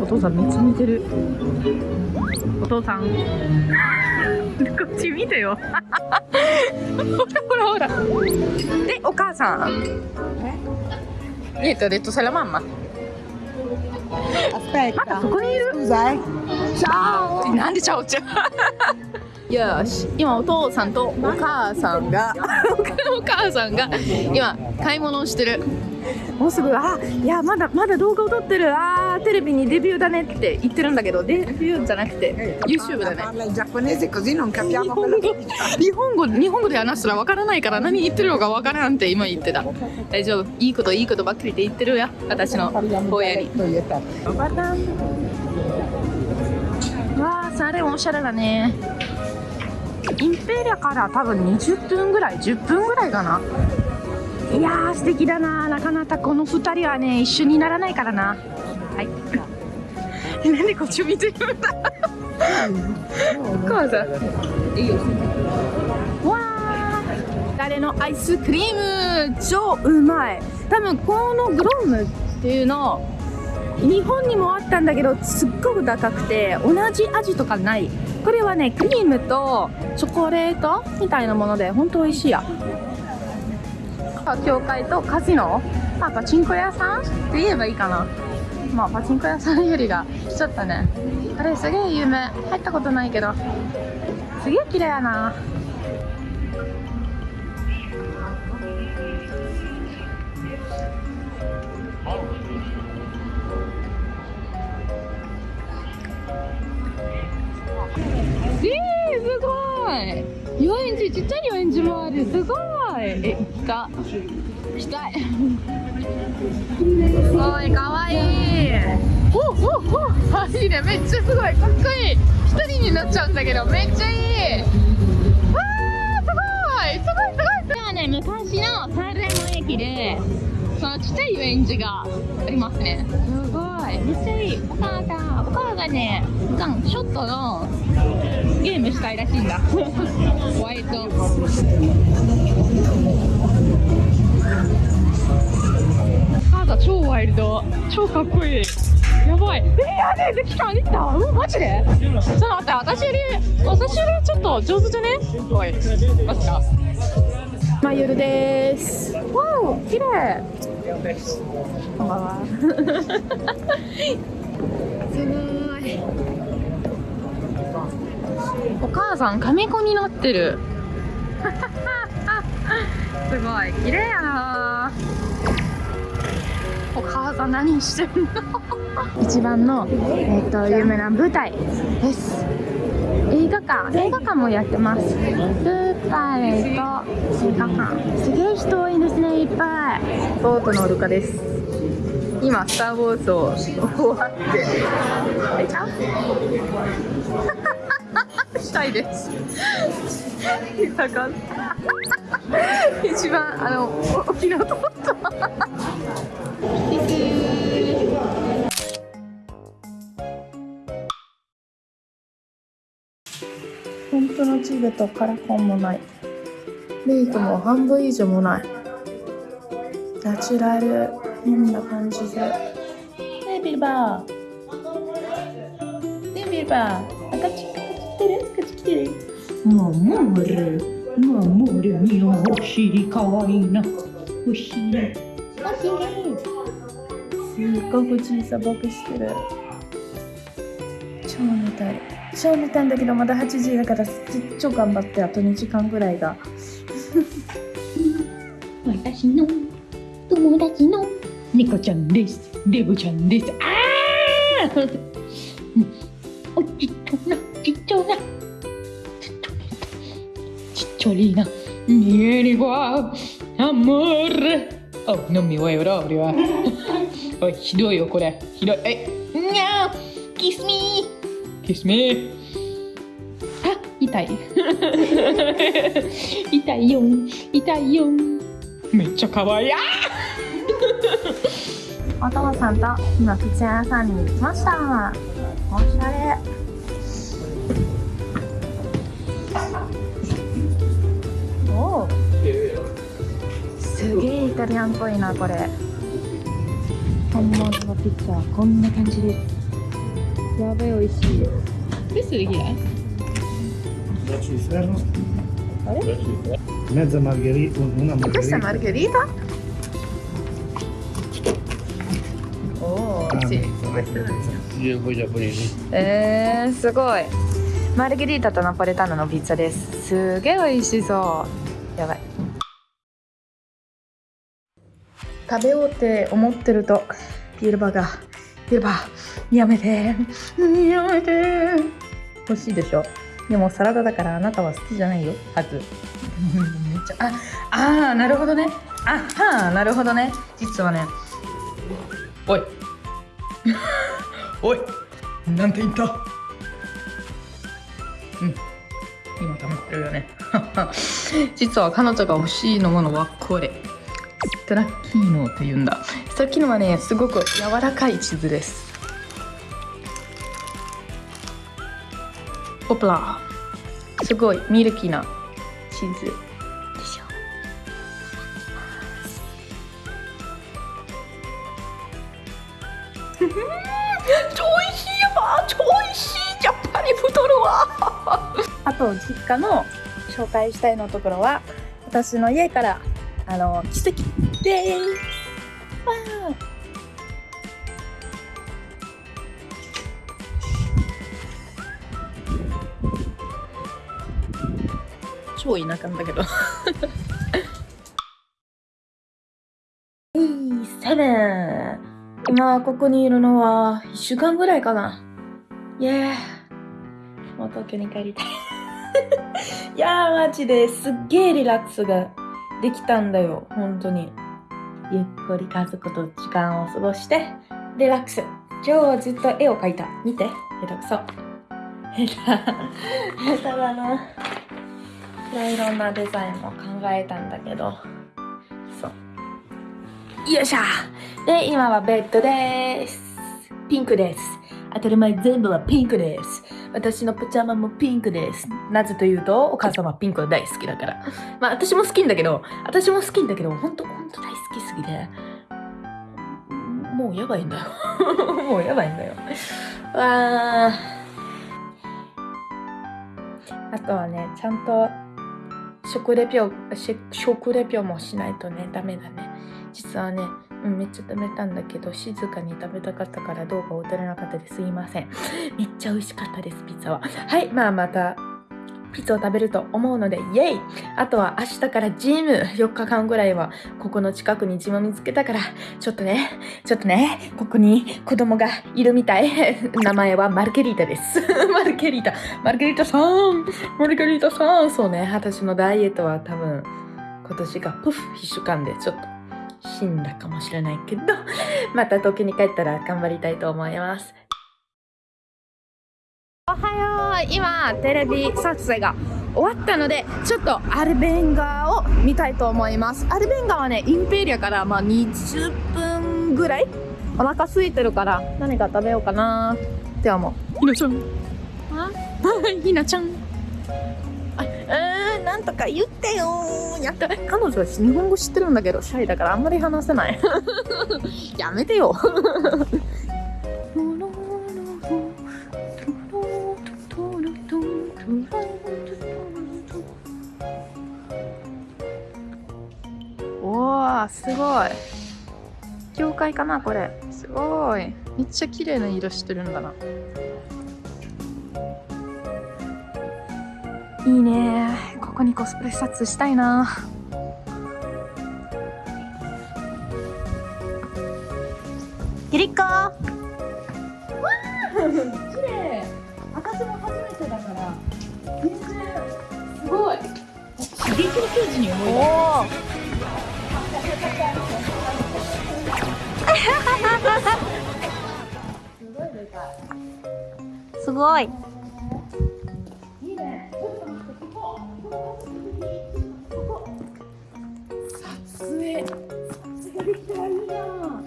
お父さんめっちゃ見てる。お父さん。こっち見てよ。ほらほらほら。でお母さん。え？っとサラマンマ。まだそこにいる？チャオなんでチャオちゃん？よし今お父さんとお母さんが。お母さんが今買い物をしてる。もうすぐあいやまだまだ動画を撮ってる。あーテレビにデビューだねって言ってるんだけど。デビューじゃなくて YouTube だね。日本語.日本語日本語で話したらわからないから何言ってるのかわからんって今言ってた。大丈夫。いいこといいことばっかりって言ってるよ。私の親に e. わあサレもおしゃれだねインペリアから多分20分ぐらい10分ぐらいかな。いやー素敵だな。なかなかこの2人はね一緒にならないからな。はい。なんでこっち見てるんだ。お母さん。いいよわあ誰のアイスクリーム。超うまい。多分このグロームっていうの日本にもあったんだけどすっごく高くて同じ味とかない。これはねクリームとチョコレートみたいなもので本当美味しいや。教会とカジノ？あパチンコ屋さんって言えばいいかな。まあパチンコ屋さんよりがちょっとね。あれすげえ有名。入ったことないけど。すげえ綺麗やな。えー、すごい。遊園地ちっちゃい遊園地もある。すごい。え行った。行きたい。すごいかわいい。おおおあいいねめっちゃすごい。かっこいい。一人になっちゃうんだけどめっちゃいい。わーすごいすごいすごい。ではね昔のサンレモ駅でそのちっちゃい遊園地がありますね。すごいめっちゃいい。お母さん。お母がね普段ショットのゲームしたいらしいんだ。ホワイト。母さん超ワイルド。超かっこいい。やばい。えー、やべえできた。できた。うんマジで？ちょっと待って私より私よりちょっと上手じゃね？おい。マジか。まゆるです。わお綺麗。こんばんは。すごい。お母さん亀子になってる。すごい。綺麗やなお母さん何してんの？一番の、えっと有名な舞台です。映画館。映画館もやってます舞台と新幹線すげえ人多いですね。いっぱい。ボートのルカです。今スター・ウォーズを終わって。えちゃう。したいです。だから一番あの沖縄と思った当のチグとカラコンもない。メイクも半分以上もない。ナチュラル変な感じで。ねビルバー。ねビルバー。赤ち赤ち来てる？赤ち来てる？守る守るにお尻かわいいなお尻おきれいすっごく小さ僕してるたい超寝たんだけどまだ8時だから超頑張ってあと2時間ぐらいが。私の友達の猫ちゃんです。デブちゃんです。ああおちっちょなちっちょな。ちっちょねちっちょりな。Vieni qua amore Oh non mi vuoi proprio eh おいひどいよこれ。ひどい。えにゃー！Kiss me Kiss me あ痛い。痛いよ。痛いよ。めっちゃ可愛い。あお父さんと今靴屋さんに行きました。おしゃれ。おおすげえイタリアンっぽいなこれ。本物のピッツァはこんな感じで。すやべえ美味しい。これすげえ。あれ？メザマルゲリー、una マルゲリー。これマルゲリータ？おお、美味しい。ええ、すごい。マルゲリータとナポレタンのピッツです。すげえ美味しそう。やばい。食べようって思ってるとビルバがビールバーやめて。やめて。欲しいでしょ。でもサラダだからあなたは好きじゃないよ。はず。めっちゃああーなるほどね。あはーなるほどね。実はねおい。おい。なんて言った。うん。今溜まってるよね。実は彼女が欲しいのものはこれ。ストラッキーノって言うんだ。ストラッキーノはねすごく柔らかいチーズです。ポプラすごいミルキーなチーズでしょ。超美味しいわ超美味しい。やっぱり太るわ。あと実家の紹介したいのところは私の家からあの奇跡。ですわー超田舎だけど。セブン。今ここにいるのは1週間ぐらいかな。イエーもう東京に帰りたい。いやーマジですっげーリラックスが。できたんだよ。本当に。ゆっくり家族と時間を過ごしてリラックス。今日はずっと絵を描いた。見て。下手くそ。下手下手だな。いろいろなデザインも考えたんだけど。そう。よいしょ。で今はベッドです。ピンクです。当たり前全部はピンクです。私のパジャマもピンクです。なぜというとお母様はピンクが大好きだから。まあ私も好きんだけど私も好きんだけど本当本当大好きすぎて。もうやばいんだよ。もうやばいんだよ。わー。あとはねちゃんと食レピョし食レピョもしないとねダメだね。実はね、うん、めっちゃ食べたんだけど静かに食べたかったから動画を撮れなかったです。いません。めっちゃ美味しかったですピザは。はいまあまたピザを食べると思うのでイエイ。あとは明日からジム4日間ぐらいはここの近くにジム見つけたからちょっとねちょっとねここに子供がいるみたい。名前はマルゲリータです。マルゲリータ。マルゲリータさん。マルゲリータさん。そうね私のダイエットは多分今年がプフ1週間でちょっと死んだかもしれないけど また東京に帰ったら頑張りたいと思います。おはよう。今テレビ撮影が終わったのでちょっとアルベンガを見たいと思います。アルベンガはねインペリアからまあ20分ぐらいお腹空いてるから何か食べようかなって思う。ひなちゃん。あ？ひなちゃん。あえー、なんとか言ってよやった彼女は日本語知ってるんだけどシャイだからあんまり話せない。やめてよ。おーすごい。教会かなこれ。すごい。めっちゃ綺麗な色してるんだないいね。ここにコスプレ撮影したいな。キリッコ。わー綺麗。私も初めてだから全然すごい。刺激のに思い出 すごいいい影できたらいいな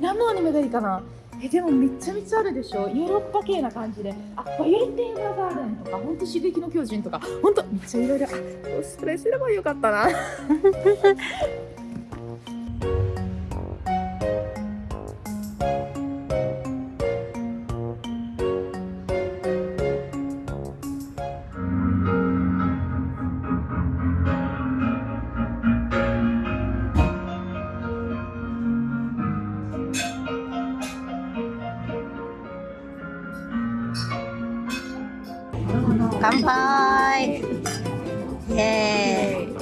何のアニメがいいかな？えでもめちゃめちゃあるでしょ。ヨーロッパ系な感じで。あバイオレット・エヴァーガーデンとかほんと刺激の巨人とか。ほんとめっちゃいろいろ。あコスプレすればよかったな。乾杯。イエーイ。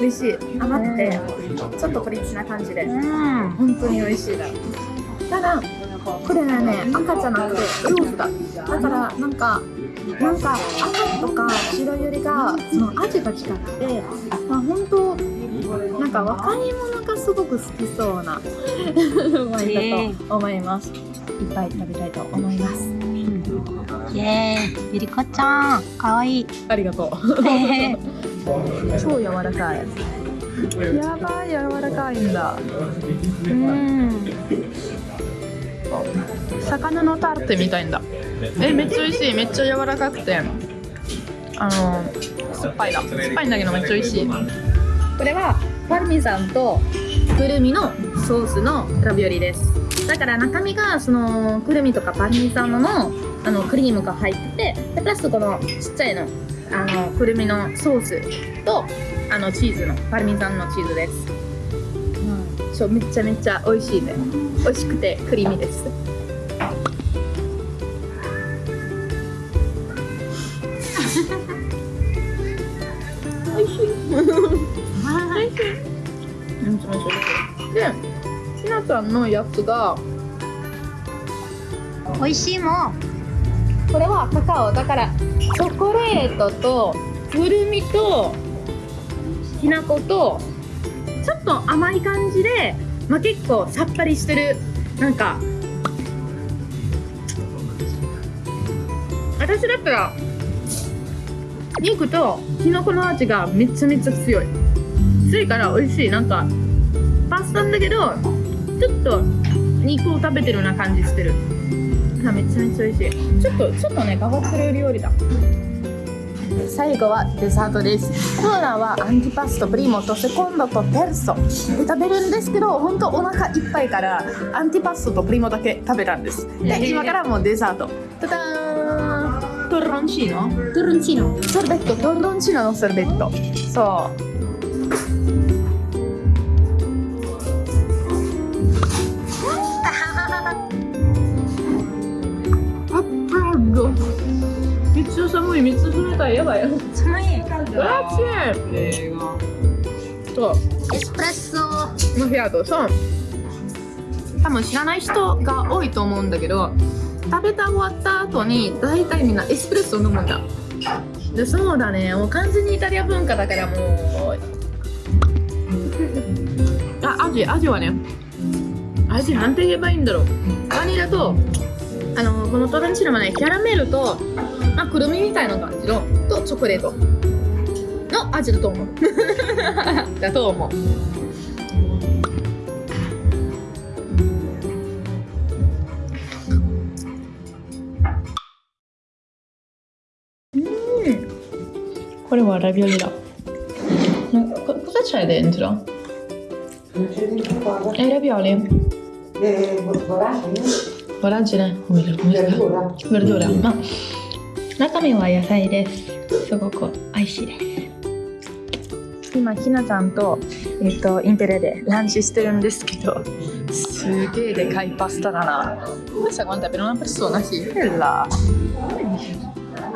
美味しい。甘くてちょっとプリッチな感じで。うん。本当に美味しい。だただこれはね赤じゃなくてローズだ。だからなんかなんか赤とか白よりがその味が違ってまあ本当なんか若い者がすごく好きそうなワインだと思いますいっぱい食べたいと思います。イエーイ。ゆりこちゃんかわいい。ありがとう。超柔らかい。やばい柔らかいんだ。うん。魚のタルテみたいんだ。えめっちゃ美味しい。めっちゃ柔らかくて。あの酸っぱいだ。酸っぱいんだけどめっちゃ美味しい。これはパルミザンとくるみのソースのラビオリですだから中身がそのくるみとかパルミザンののあのクリームが入っててでプラスこのちっちゃいのあのくるみのソースとあのチーズのパルミザンのチーズです、うん、そうめっちゃめっちゃ美味しいね。美味しくてクリーミーですゃんのやつが美味しいもん。これはカカオ。だからチョコレートとくるみときな粉とちょっと甘い感じで、まあ、結構さっぱりしてる。なんか私だったら肉ときのこの味がめちゃめちゃ強い。強いから美味しい。なんかパスタだけどちょっと肉を食べてるような感じしてる。あめちゃめちゃ美味しい。ちょっとちょっとね変わってる料理だ。最後はデザートです。コーラはアンティパストプリモとセコンドとテルソ。で食べるんですけど本当お腹いっぱいからアンティパストとプリモだけ食べたんです。で今からもうデザート。タターントロンチーノ？トゥルンチーノ。ソルベット。トロンチーノのソルベット。そうちゃ寒いめっちゃ冷たい。やばいよ寒い熱いそうエスプレッソマフィアとそう。多分知らない人が多いと思うんだけど食べた終わった後に大体みんなエスプレッソを飲むんだ。でそうだね。もう完全にイタリア文化だからもう。あ味味はね。味なんて言えばいいんだろう。バニラとあのこのトランチーノはねキャラメルと、まあ、くるみみたいな感じのとチョコレートの味だと思う だと思うこれはラビオリだ。え、ラビオリ。ボランチ。ラン。ラ。ラン。ラ。中身は野菜です。すごく美味しいです。今ひなちゃんとえっ、とインペレでランチしてるんですけど、すげえでかいパスタだな。Questa quanta per una persona? Sì, quella.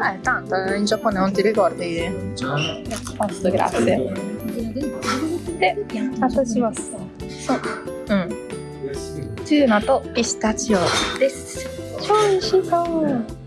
Eh, tanto, in Giappone non ti ricordi? Posto, grazie. で、渡します。そう。うん。チューナとピスタチオです。超美味しそう。